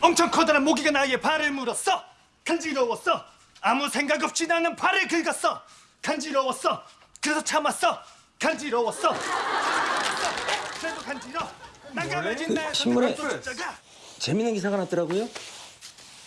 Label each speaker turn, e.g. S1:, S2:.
S1: 엄청 커다란 모기가 나의 발을 물었어. 간지러웠어. 아무 생각 없이 나는 발을 긁었어. 간지러웠어. 그래서 참았어. 간지러웠어. 그래도 간지러. 난감해진 나의
S2: 신문에- 재밌는 기사가 났더라고요.